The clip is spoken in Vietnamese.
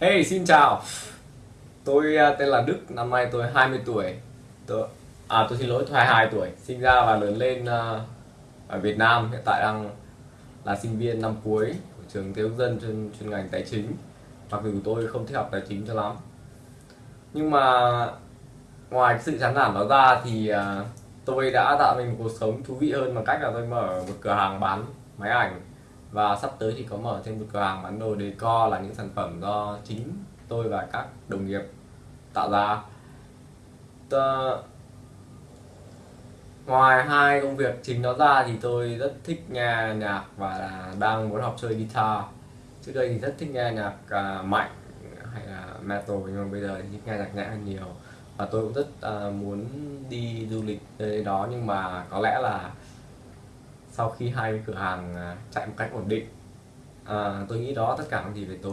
Hey, xin chào. Tôi à, tên là Đức, năm nay tôi 20 tuổi. Tôi, à tôi xin lỗi, tôi 22 tuổi. Sinh ra và lớn lên à, ở Việt Nam, hiện tại đang là sinh viên năm cuối của trường Tiêu dân chuyên, chuyên ngành tài chính. Mặc dù tôi không thích học tài chính cho lắm. Nhưng mà ngoài cái sự chán nản đó ra thì à, tôi đã tạo mình một cuộc sống thú vị hơn bằng cách là tôi mở một cửa hàng bán máy ảnh và sắp tới thì có mở thêm một cửa hàng bán đồ decor là những sản phẩm do chính tôi và các đồng nghiệp tạo ra. Tờ... ngoài hai công việc chính đó ra thì tôi rất thích nghe nhạc và là đang muốn học chơi guitar. Trước đây thì rất thích nghe nhạc à, mạnh hay là metal nhưng mà bây giờ thì thích nghe nhạc nhẹ hơn nhiều. Và tôi cũng rất à, muốn đi du lịch tới đó nhưng mà có lẽ là sau khi hai cửa hàng à, chạy một cách ổn định à, tôi nghĩ đó tất cả những gì về tôi